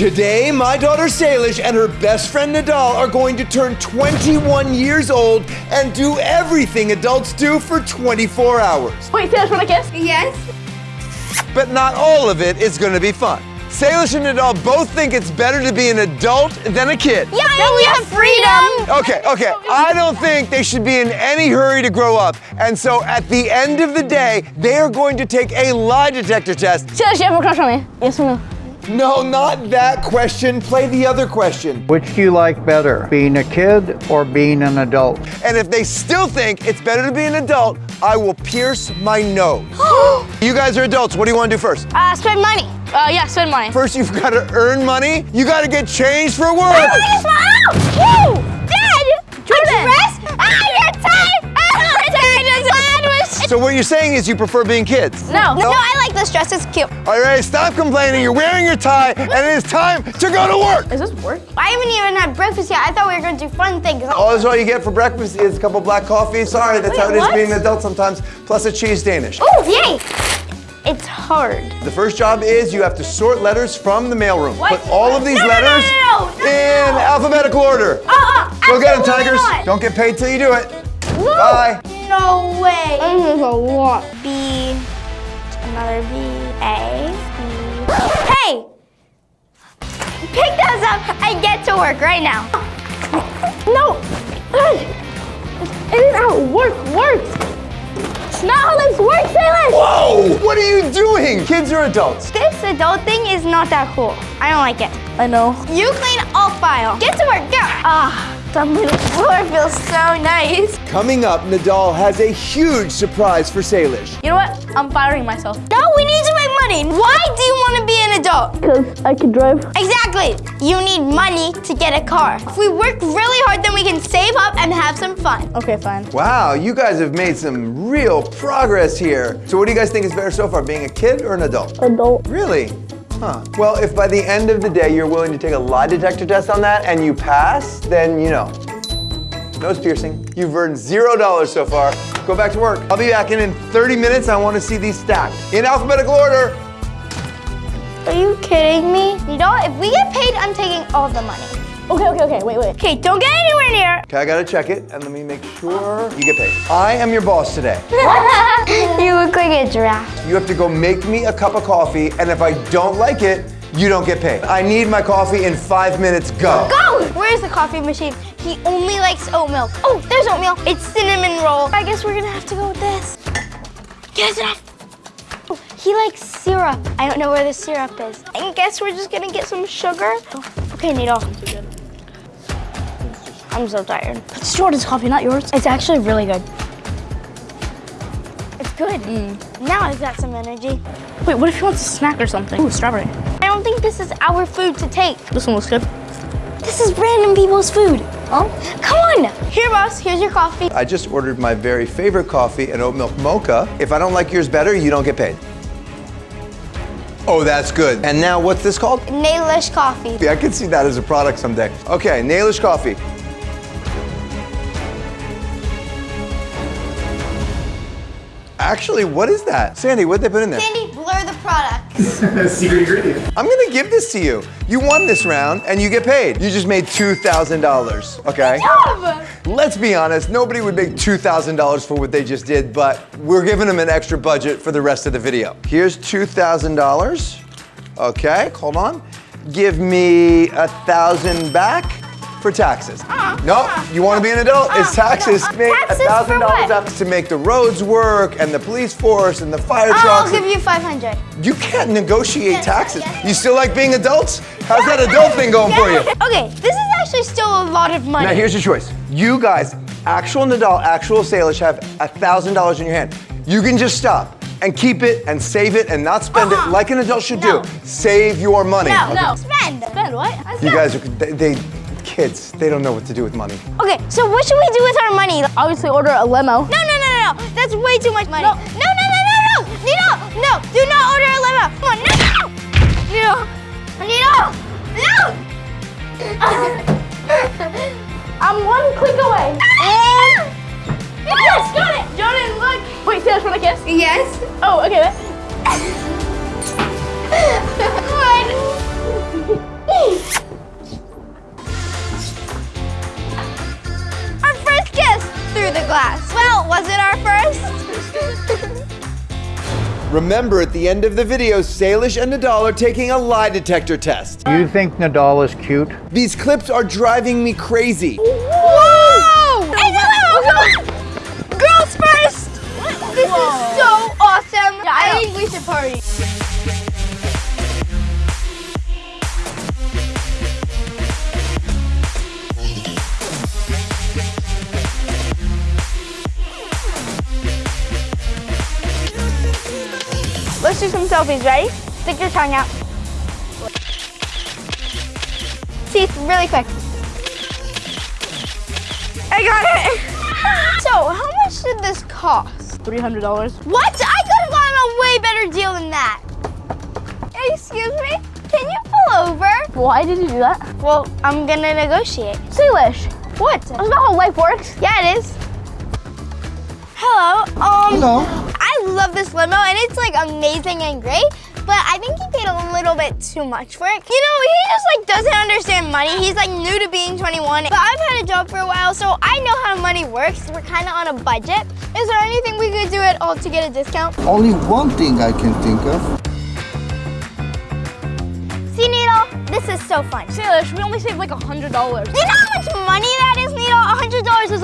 Today, my daughter Salish and her best friend Nidal are going to turn 21 years old and do everything adults do for 24 hours. Wait, Salish, want a kiss? Yes. But not all of it is going to be fun. Salish and Nidal both think it's better to be an adult than a kid. Yeah, and we have freedom. Okay, okay. I don't think they should be in any hurry to grow up. And so at the end of the day, they are going to take a lie detector test. Salish, you have a crush on me? Yes or no? No, not that question. Play the other question. Which do you like better, being a kid or being an adult? And if they still think it's better to be an adult, I will pierce my nose. you guys are adults. What do you want to do first? Uh, spend money. Uh, yeah, spend money. First, you've got to earn money. You got to get changed for work. So what you're saying is you prefer being kids? No. No, I like this dress. It's cute. All right, stop complaining. You're wearing your tie, and it is time to go to work. Is this work? I haven't even had breakfast yet. I thought we were going to do fun things. All this all you get for breakfast is a couple black coffees. Sorry, that's how it is what? being an adult sometimes. Plus a cheese Danish. Oh, yay. It's hard. The first job is you have to sort letters from the mailroom. What? Put all of these No, no, no, letters no, no, no, in no. alphabetical order. Uh-uh, Go get them, Tigers. not. Don't get paid till you do it. Bye. No way. This is a lot. B, another B, A, B. Hey! Pick those up and get to work right now. No! Isn't how work works? It's not how this works, Salish! Whoa! What are you doing? Kids or adults? This adult thing is not that cool. I don't like it. I know. You clean all file. Get to work, go. Ah, the little floor feels so nice. Coming up, Nidal has a huge surprise for Salish. You know what? I'm firing myself. No, we need to make money. Why do you want to be an adult? Because I can drive. Exactly. You need money to get a car. If we work really hard, then we can save up and have some fun. Okay, fine. Wow, you guys have made some real progress here. So what do you guys think is better so far, being a kid or an adult? Adult. Really? Huh. Well, if by the end of the day you're willing to take a lie detector test on that and you pass, then you know. Nose piercing. You've earned zero dollars so far. Go back to work. I'll be back in in 30 minutes. I want to see these stacked in alphabetical order. Are you kidding me? You know? If we get paid, I'm taking all the money. Okay, okay, okay. Wait, wait. Okay, don't get anywhere near. Okay, I gotta check it and let me make sure you get paid. I am your boss today. you look like a giraffe. You have to go make me a cup of coffee, and if I don't like it, you don't get paid. I need my coffee in five minutes. Go. Go! Where's the coffee machine? He only likes oat milk. Oh, there's oatmeal. It's cinnamon roll. I guess we're gonna have to go with this. Get it off. Oh, he likes syrup. I don't know where the syrup is. I guess we're just gonna get some sugar. Oh, okay, Needle. I'm so tired. It's Jordan's coffee, not yours. It's actually really good. It's good. Mm. Now I've got some energy. Wait, what if he wants a snack or something? Ooh, strawberry. I don't think this is our food to take. This one looks good. This is random people's food. Oh? Come on. Here, boss. Here's your coffee. I just ordered my very favorite coffee, an oat milk mocha. If I don't like yours better, you don't get paid. Oh, that's good. And now what's this called? Nailish coffee. Yeah, I could see that as a product someday. Okay, Nailish Coffee. Actually, what is that? Sandy, what'd they put in there? Sandy, blur the product. Secret ingredient. I'm gonna give this to you. You won this round and you get paid. You just made $2,000, okay? Let's be honest, nobody would make $2,000 for what they just did, but we're giving them an extra budget for the rest of the video. Here's $2,000. Okay, hold on. Give me a thousand back for taxes. no, you want to be an adult? it's ah, taxes. no, Make taxes for $1,000 up to make the roads work and the police force and the fire trucks. I'll give you 500. You can't negotiate Yes, taxes. yes. You still like being adults? How's that adult thing going for you? Okay, this is actually still a lot of money. Now here's your choice. You guys, actual Nidal, actual Salish, have a $1,000 in your hand. You can just stop and keep it and save it and not spend Uh-uh. it uh-huh. like an adult should No. do. Save your money. no, Okay. no, spend. Spend what? You guys are, they, they, kids, they don't know what to do with money. Okay, so what should we do with our money? Obviously, order a limo. no, no, no, no, no. That's way too much money. No. no, no, no, no, no. Nino, no, do not order a limo. Come on, no. Nino, Nino, no. I'm one click away. And yes, got it. Jordan, look. Wait, Salish, want a kiss? Yes. Oh, okay. Remember, at the end of the video, Salish and Nidal are taking a lie detector test. You think Nidal is cute? These clips are driving me crazy. Whoa! Girls first! This is so awesome. I think we should party. Let's do some selfies, ready? Stick your tongue out. Teeth, really quick. I got it. So, how much did this cost? $300. What? I could have gotten a way better deal than that. Excuse me? Can you pull over? Why did you do that? Well, I'm gonna negotiate. Salish, What? that's not how life works. Yeah, it is. Hello. Um, Hello. I love this limo, and it's like amazing and great. But I think he paid a little bit too much for it. You know, he just like doesn't understand money. He's like new to being 21. But I've had a job for a while, so I know how money works. We're kind of on a budget. Is there anything we could do at all to get a discount? Only one thing I can think of. See, Needle, this is so fun. Salish, we only saved like $100. You know how much money that is, Needle? A hundred dollars is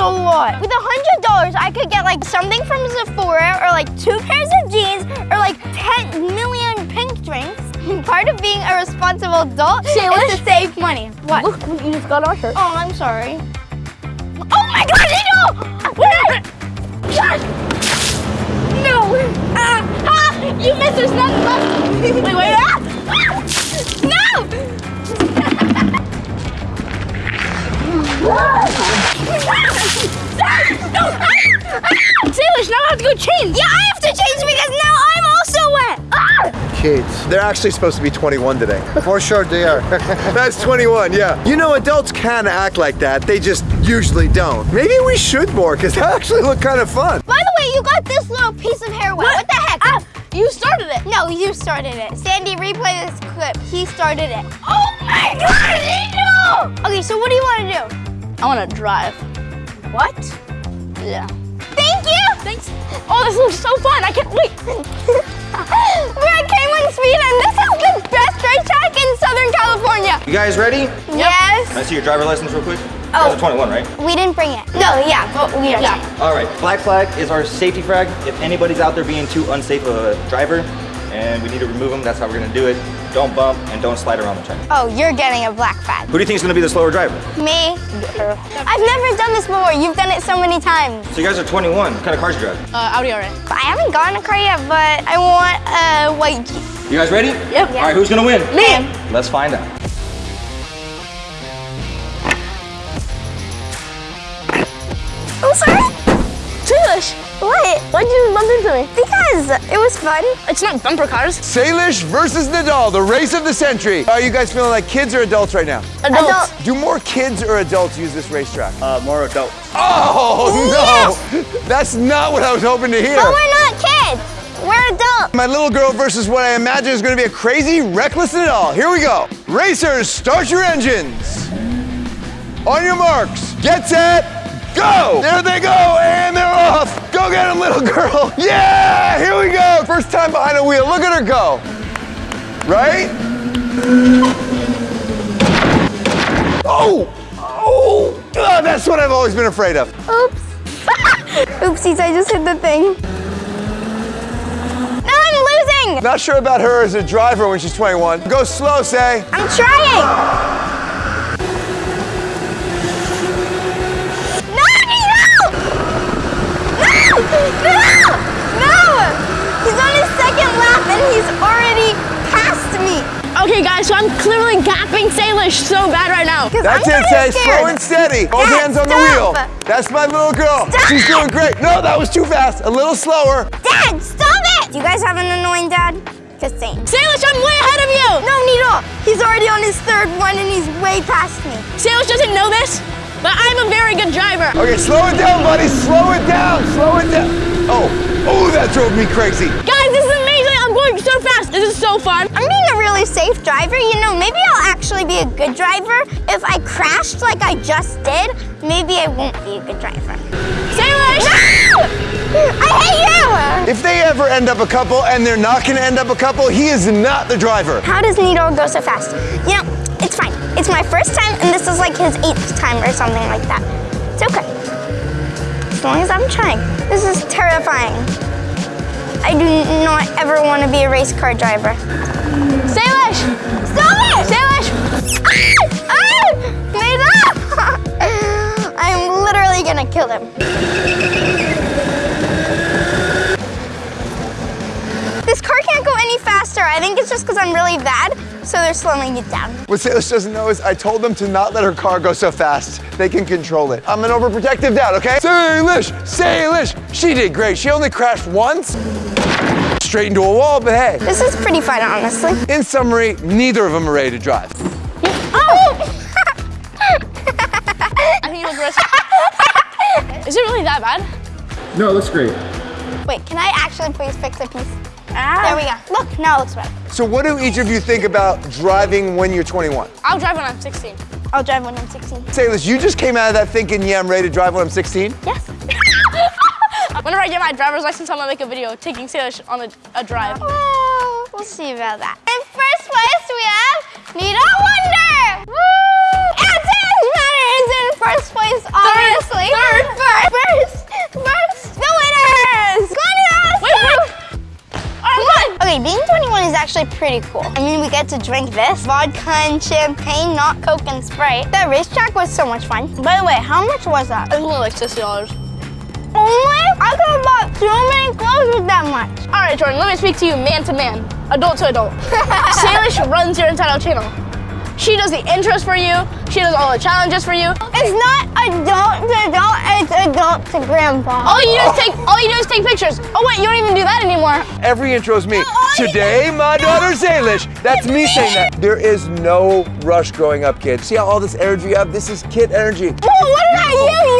a lot. With a hundred dollars, I could get like something from Sephora, or like two pairs of jeans, or like 10 million pink drinks. Part of being a responsible adult Salish? is to save money. What? Look you just got our shirt. Oh, I'm sorry. Oh my God, Needle! What? No! Ah, ah, you missed. There's nothing left. Wait, wait. Change. Yeah, I have to change because now I'm also wet. Ah! Kids. They're actually supposed to be 21 today. For sure they are. That's 21, yeah. You know, adults can act like that. They just usually don't. Maybe we should more, because that actually looked kind of fun. By the way, you got this little piece of hair wet. What, the heck? Ah, you started it. No, you started it. Sandy, replay this clip. He started it. Oh my god, Angel! Okay, so what do you want to do? I want to drive. What? Yeah. Thank you! Thanks. Oh, this looks so fun. I can't wait. We're at K1 Speed and this is the best racetrack in Southern California. You guys ready? Yes. Can I see your driver license real quick? You Oh. guys are 21, right? We didn't bring it. No, yeah, but we are. Yeah. All right. Black flag is our safety flag. If anybody's out there being too unsafe of a driver, and we need to remove them, that's how we're gonna do it. Don't bump and don't slide around the track. Oh, you're getting a black flag. Who do you think is gonna be the slower driver? Me? I've never done this before. You've done it so many times. So you guys are 21. What kind of cars you drive? Uh, Audi R8. I haven't gotten a car yet, but I want a white Jeep. You guys ready? Yep. All right. Who's gonna win? Me. Let's find out. I'm sorry? Salish, What? why'd you bump into me? Because it was fun. It's not bumper cars. Salish versus Nidal, the race of the century. Are you guys feeling like kids or adults right now? Adults. Do more kids or adults use this racetrack? Uh, more adult. Oh, no! That's not what I was hoping to hear. But we're not kids. We're adults. My little girl versus what I imagine is going to be a crazy, reckless Nidal. Here we go. Racers, start your engines. On your marks, get set, go! There they go, and they're off. Go get him, little girl. Yeah, here we go. First time behind a wheel. Look at her go. Right? Oh, oh, Ah, that's what I've always been afraid of. Oops. Oopsies, I just hit the thing. No, I'm losing. Not sure about her as a driver when she's 21. Go slow, say. I'm trying. And he's already past me. Okay, guys, so I'm clearly gapping Salish so bad right now. That's I'm it, kinda say scared. slow and steady. Both Dad, hands on the wheel. That's my little girl. Stop. She's doing great. No, that was too fast. A little slower. Dad, stop it! Do you guys have an annoying dad? Just saying. Salish, I'm way ahead of you. No, Needle. He's already on his third one and he's way past me. Salish doesn't know this, but I'm a very good driver. Okay, slow it down, buddy. Slow it down. Slow it down. Oh, oh, that drove me crazy. Guys, going so fast. This is so fun. I'm being a really safe driver. You know, maybe I'll actually be a good driver. If I crashed like I just did, maybe I won't be a good driver. Salish! No! I hate you! If they ever end up a couple and they're not gonna end up a couple, he is not the driver. How does Nito go so fast? You know, it's fine. It's my first time, and this is like his eighth time or something like that. It's okay. As long as I'm trying. This is terrifying. I do not ever want to be a race car driver. Salish! Stop it! Salish! Ah! Ah! Nito! I'm literally gonna kill him. This car can't go any faster. I think it's just because I'm really bad, so they're slowing it down. What Salish doesn't know is I told them to not let her car go so fast. They can control it. I'm an overprotective dad, okay? Salish, Salish, she did great. She only crashed once, straight into a wall, but hey. This is pretty fun, honestly. In summary, neither of them are ready to drive. Oh! I think it was risk. Is it really that bad? No, it looks great. Wait, can I actually please fix a piece? Ah. There we go. Look, now it looks better. So what do each of you think about driving when you're 21? I'll drive when I'm 16. I'll drive when I'm 16. Salish, you just came out of that thinking, yeah, I'm ready to drive when I'm 16? Yes. Whenever I get my driver's license, I'm gonna make a video taking Salish on a, a drive. Well, we'll see about that. In first place, we have Nidal Wonder. Woo! And Salish Matter is in first place, obviously. Third. First. First. First. The winners. Come on, Nita, let's Wait, wait. Right, Okay, being 21 is actually pretty cool. I mean, we get to drink this, vodka and champagne, not Coke and Sprite. That racetrack was so much fun. By the way, how much was that? It was only like $60. Only? I could have bought so many clothes with that much. All right, Jordan, let me speak to you man to man, adult to adult. Salish runs your entitled channel. She does the intros for you. She does all the challenges for you. It's not adult to adult, it's adult to grandpa. All you do is take all you do is take pictures. Oh wait, you don't even do that anymore. Every intro is me. Oh, yeah. Today, my daughter Salish. That's me saying that. There is no rush growing up, kids. See how all this energy you have? This is kid energy. Well, what about you? You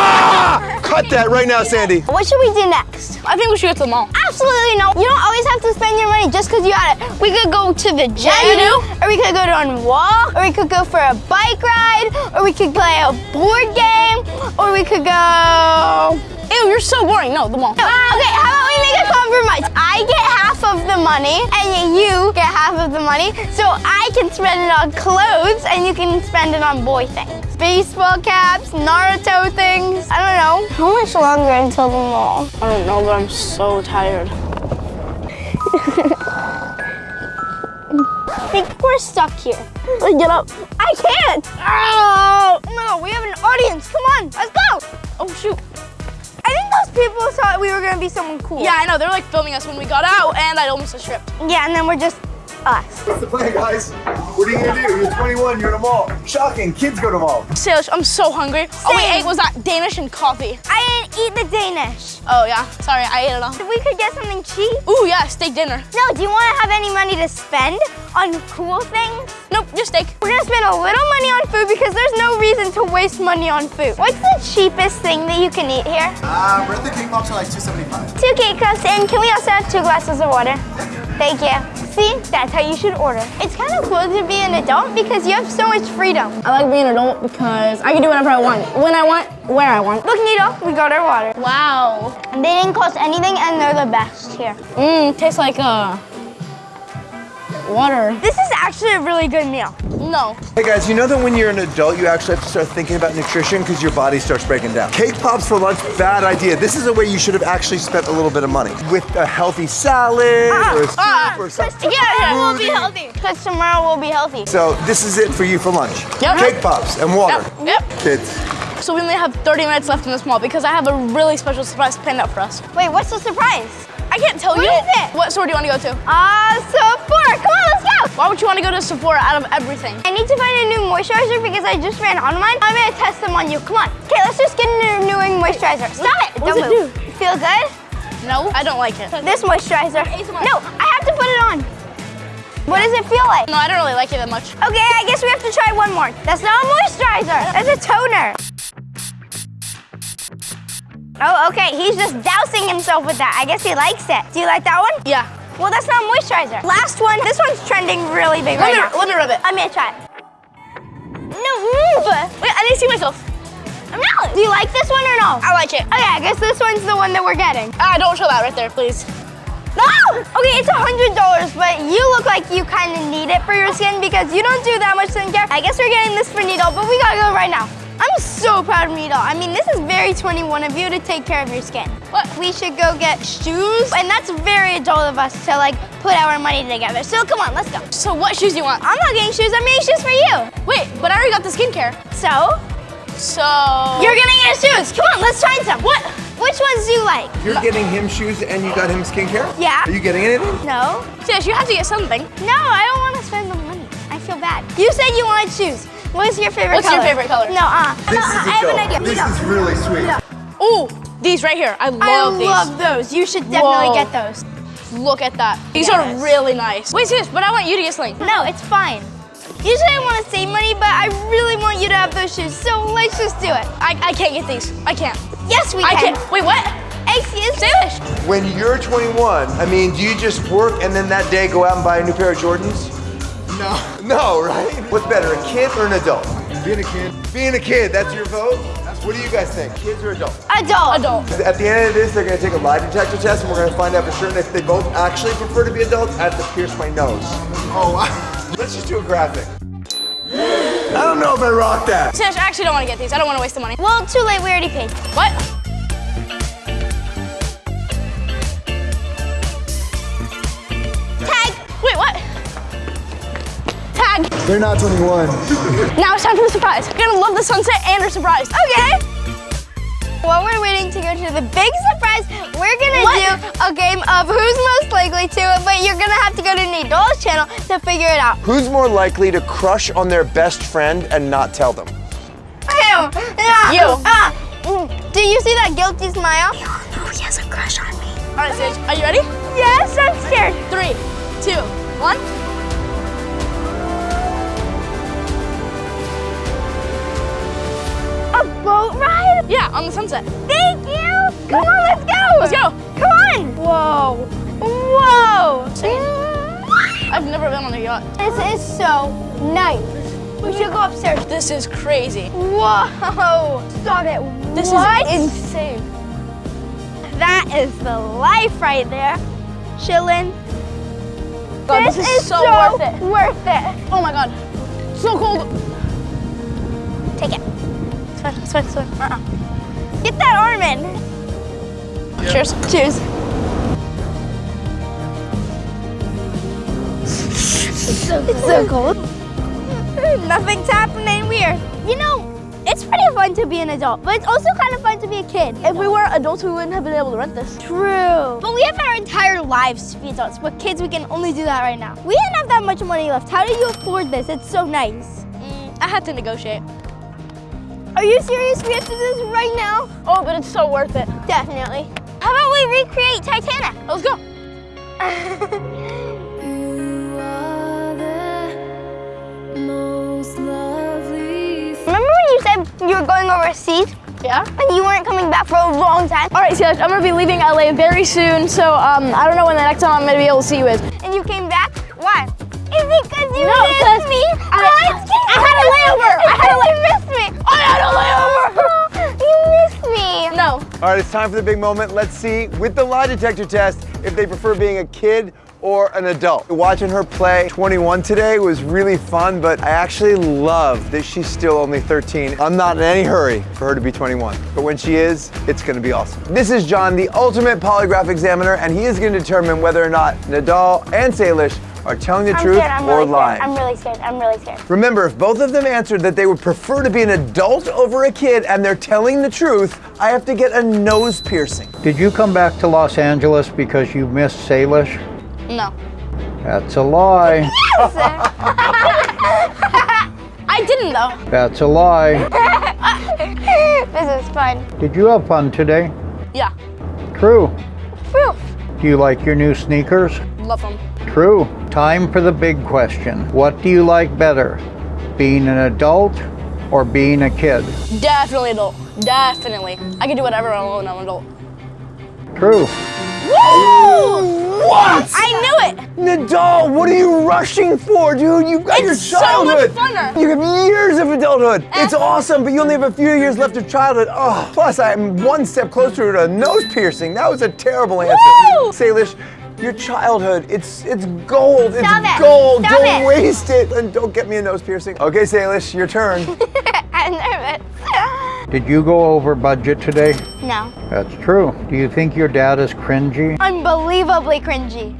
Ah! Cut that right now, Sandy. What should we do next? I think we should go to the mall. Absolutely no. You don't always have to spend your money just because you got it. We could go to the gym. Yeah, you do. Or we could go on a walk. Or we could go for a bike ride. Or we could play a board game. Or we could go. Ew, you're so boring. No, the mall. Okay, how about we make a compromise? I get half of the money and you get half of the money so I can spend it on clothes and you can spend it on boy things. Baseball caps, Naruto things. I don't know. How much longer until the mall? I don't know, but I'm so tired. I think we're stuck here. Get up. I can't! Oh, god, we have an audience. Come on, let's go! Oh shoot. I think those people thought we were gonna be someone cool. Yeah, I know. They're like filming us when we got out, and I almost just tripped. Yeah, and then we're just us. What's the plan, guys? What are you gonna do? You're 21, you're in a mall. Shocking, kids go to mall. Salish, I'm so hungry. All we ate was that Danish and coffee. I didn't eat the Danish. Oh yeah, sorry, I ate it all. If we could get something cheap. Ooh yeah, steak dinner. No, do you want to have any money to spend on cool things? Nope, just steak. We're gonna spend a little money on food because there's no reason to waste money on food. What's the cheapest thing that you can eat here? Uh, we're at the cake box are like 275. Two cake cups, and can we also have two glasses of water? Thank you. See, that's how you should order. It's kind of cool to be an adult because you have so much freedom. I like being an adult because I can do whatever I want, when I want, where I want. Look, Nito, we got our water. Wow. And they didn't cost anything, and they're the best here. Mmm, tastes like uh, water. This is actually a really good meal. No. Hey guys, you know that when you're an adult, you actually have to start thinking about nutrition because your body starts breaking down. Cake pops for lunch, bad idea. This is a way you should have actually spent a little bit of money. With a healthy salad or a soup ah, or something. Yeah, yeah, we'll be healthy. Because tomorrow we'll be healthy. So this is it for you for lunch. Yep. Cake pops and water. Yep. Yep. Kids. So we only have 30 minutes left in this mall because I have a really special surprise planned out for us. Wait, what's the surprise? I can't tell What you. is it? What store do you want to go to? Ah, Sephora. Come on, let's go. Why would you want to go to Sephora out of everything? I need to find a new moisturizer because I just ran out of mine. I'm gonna test them on you. Come on. Okay, let's just get a new moisturizer. Stop it. What Don't it move. Feel good? No, I don't like it. This moisturizer. No, I have to put it on. What does it feel like? No, I don't really like it that much. Okay, I guess we have to try one more. That's not a moisturizer. That's a toner. Oh, okay. He's just dousing himself with that. I guess he likes it. Do you like that one? Yeah. Well, that's not moisturizer. Last one. This one's trending really big Let right me, now. let me rub it. I'm gonna try it. No, move. Wait, I to see myself. I'm melon. Do you like this one or no? I like it. Okay, I guess this one's the one that we're getting. Ah, don't show that right there, please. No! Okay, it's a hundred dollars, but you look like you kind of need it for your skin because you don't do that much skincare. I guess we're getting this for Needle, but we gotta go right now. I'm so proud of Needle. I mean, this is very 21 of you to take care of your skin. What? We should go get shoes, and that's very adult of us to like put our money together. So come on, let's go. So what shoes do you want? I'm not getting shoes. I'm getting shoes for you. Wait, but I already got the skincare. So So you're gonna get shoes. Come on, let's try some. What? Which ones do you like? You're getting him shoes and you got him skincare? Yeah. Are you getting anything? No. Sis, you have to get something. No, I don't want to spend the money. I feel bad. You said you wanted shoes. What is your favorite What's color? your favorite color? No, uh. This no, is I a have an idea. This No. is really sweet. Ooh, these right here. I love I these. I love those. You should definitely Whoa. get those. Look at that. These Yes. are really nice. Wait, sis, but I want you to get something. No, it's fine. Usually I want to save money, but I really want you to have those shoes. So let's just do it. I, I can't get these. I can't. Yes, we I can. Wait, what? Excuse Say me. When you're 21, I mean, do you just work and then that day go out and buy a new pair of Jordans? No. No, right? What's better, a kid or an adult? Being a kid. Being a kid, that's your vote? What do you guys think, kids or adults? Adult. Adult. At the end of this, they're gonna take a lie detector test and we're gonna find out for sure and if they both actually prefer to be adults, I have to pierce my nose. Oh, wow. Let's just do a graphic. I don't know if I rock that. Sis, I actually don't want to get these. I don't want to waste the money. Well, too late. We already paid. What? They're not 21. Now it's time for the surprise. You're gonna love the sunset and your surprise. Okay. While we're waiting to go to the big surprise, we're gonna What? do a game of who's most likely to, but you're gonna have to go to Nidal's channel to figure it out. Who's more likely to crush on their best friend and not tell them? Ew. Ah, You. Ah. Mm. Do you see that guilty smile? You all know he has a crush on me. All right, Sis, are you ready? Yes, I'm scared. Three, two, one. Boat ride? Yeah, on the sunset. Thank you. Come on, let's go. Let's go. Come on. Whoa. Whoa. I've never been on a yacht. This is so nice. We should go upstairs. This is crazy. Whoa. Stop it. This what? is insane. That is the life right there. Chillin'. God, this, is, so, worth it. Worth it. Oh my god. So cold. Take it. Swim, swim, swim. Uh-uh. Get that arm in. Cheers. Cheers. It's so cold. Nothing's happening weird. You know, it's pretty fun to be an adult, but it's also kind of fun to be a kid. If we were adults, we wouldn't have been able to rent this. True. But we have our entire lives to be adults. But kids, we can only do that right now. We didn't have that much money left. How did you afford this? It's so nice. Mm, I had to negotiate. Are you serious? We have to do this right now? Oh, but it's so worth it. Definitely. How about we recreate Titanic? Let's go. Remember when you said you were going overseas Yeah? and you weren't coming back for a long time? All right, Silas, I'm gonna be leaving LA very soon, so um, I don't know when the next time I'm gonna be able to see you is. And you came back? Why? Is it because you No, missed me? I- what? I had a layover. I had a you All right, it's time for the big moment. Let's see, with the lie detector test, if they prefer being a kid or an adult. Watching her play 21 today was really fun, but I actually love that she's still only 13. I'm not in any hurry for her to be 21, but when she is, it's gonna be awesome. This is John, the ultimate polygraph examiner, and he is gonna determine whether or not Nidal and Salish are telling the I'm truth scared. Or really lying. scared. I'm really scared. I'm really scared. Remember, if both of them answered that they would prefer to be an adult over a kid and they're telling the truth, I have to get a nose piercing. Did you come back to Los Angeles because you missed Salish? No. That's a lie. yes! I didn't though. That's a lie. this is fun. Did you have fun today? Yeah. True. Proof. Do you like your new sneakers? Love them. True. Time for the big question. What do you like better? Being an adult or being a kid? Definitely adult. Definitely. I can do whatever I want when I'm an adult. True. Woo! What? I knew it. Nidal, what are you rushing for, dude? You've got your It's so childhood. much funner. You have years of adulthood. Eh? It's awesome, but you only have a few years left of childhood. Oh, plus I'm one step closer to a nose piercing. That was a terrible answer. Woo! Salish, your childhood, it's it's gold. It's it. gold. Stop don't it. waste it. And don't get me a nose piercing. Okay, Salish, your turn. I'm nervous. Did you go over budget today? no. That's true. Do you think your dad is cringy? Unbelievably cringy.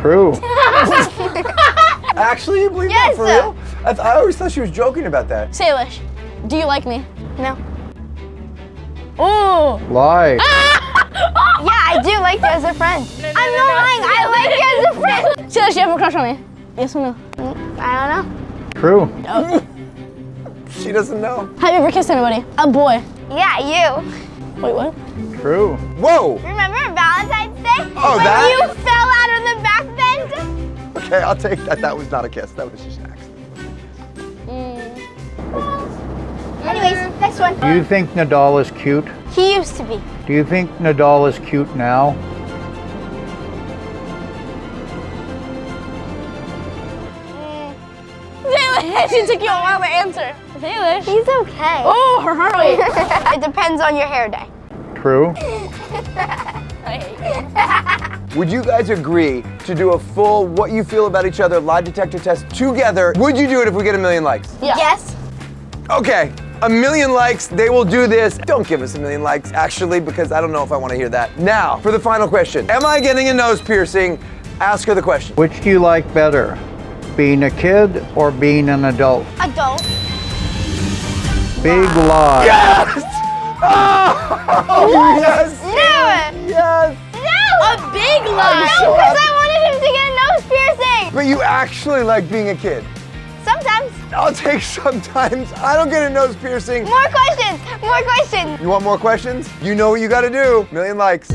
True. Actually, you believe Yes, that for sir. real? I, th- I always thought she was joking about that. Salish, do you like me? No. Oh! Lie. Yeah, I do like you as a friend. I'm not lying. I like you as a friend. Salish, you have a crush on me? Yes or no? I don't know. True. She doesn't know. Have you ever kissed anybody? A boy. Yeah, you. Wait, what? True. Whoa. Remember Valentine's Day? Oh, when that? you fell out of the back bend? Okay, I'll take that. That was not a kiss. That was just an accident. Mm. Anyways, next one. Do you think Nidal is cute? He used to be. Do you think Nidal is cute now? Salish, it took you a while to answer. Salish. He's okay. Oh, her heart rate. it depends on your hair day. True. Would you guys agree to do a full what you feel about each other lie detector test together? Would you do it if we get a million likes? Yeah. Yes. Okay, a million likes, they will do this. Don't give us a million likes, actually, because I don't know if I want to hear that. Now, for the final question Am I getting a nose piercing? Ask her the question. Which do you like better? Being a kid or being an adult? Adult. Big lie. Yes! Oh, yes! No. Yes! No. A big lie. so No, because happy. I wanted him to get a nose piercing. But you actually like being a kid. Sometimes. I'll take sometimes. I don't get a nose piercing. More questions. More questions. You want more questions? You know what you gotta do. Million likes.